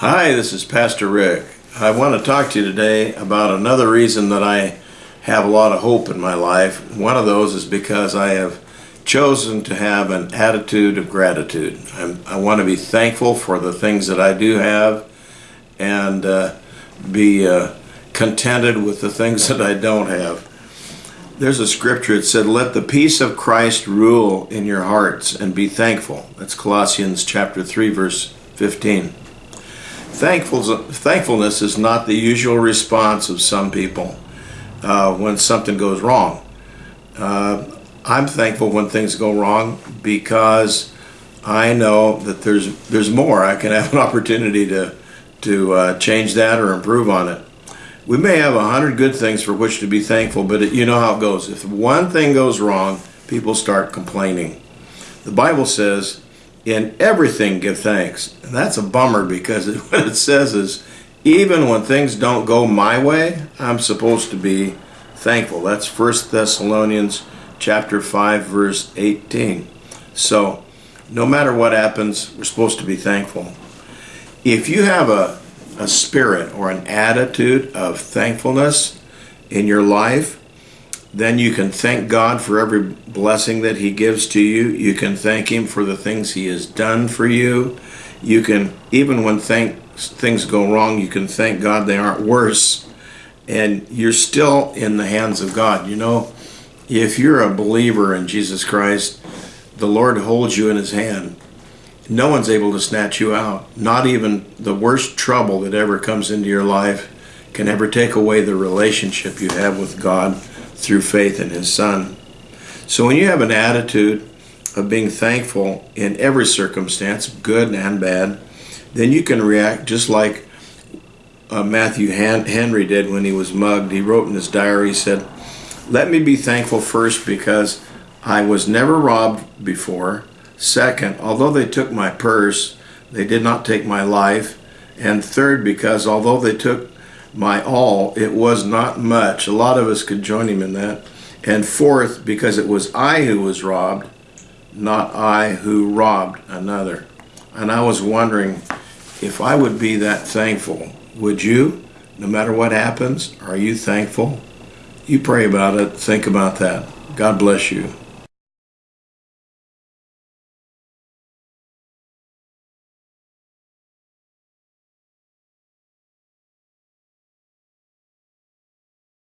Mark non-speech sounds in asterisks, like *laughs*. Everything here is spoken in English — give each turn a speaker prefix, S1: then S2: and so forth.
S1: Hi, this is Pastor Rick. I want to talk to you today about another reason that I have a lot of hope in my life. One of those is because I have chosen to have an attitude of gratitude. I'm, i want to be thankful for the things that I do have and uh, be uh, contented with the things *laughs* that I don't have. There's a scripture that said, Let the peace of Christ rule in your hearts and be thankful. That's Colossians chapter 3, verse 15. Thankfulness is not the usual response of some people uh, when something goes wrong. Uh, I'm thankful when things go wrong because I know that there's there's more. I can have an opportunity to to uh, change that or improve on it. We may have a hundred good things for which to be thankful, but it, you know how it goes. If one thing goes wrong, people start complaining. The Bible says in everything give thanks. And that's a bummer because it, *laughs* what it says is even when things don't go my way, I'm supposed to be thankful. That's 1 Thessalonians chapter 5 verse 18. So, no matter what happens, we're supposed to be thankful. If you have a, a spirit or an attitude of thankfulness in your life, then you can thank God for every blessing that He gives to you. You can thank Him for the things He has done for you. You can, even when thank, things go wrong, you can thank God they aren't worse. And you're still in the hands of God. You know, if you're a believer in Jesus Christ, the Lord holds you in His hand. No one's able to snatch you out. Not even the worst trouble that ever comes into your life can ever take away the relationship you have with God through faith in his son. So when you have an attitude of being thankful in every circumstance, good and bad, then you can react just like uh, Matthew Henry did when he was mugged. He wrote in his diary, he said, Let me be thankful first because I was never robbed before. Second, although they took my purse, they did not take my life. And third, because although they took my all, it was not much. A lot of us could join him in that. And fourth, because it was I who was robbed, not I who robbed another. And I was wondering if I would be that thankful. Would you? No matter what happens, are you thankful? You pray about it, think about that. God bless you.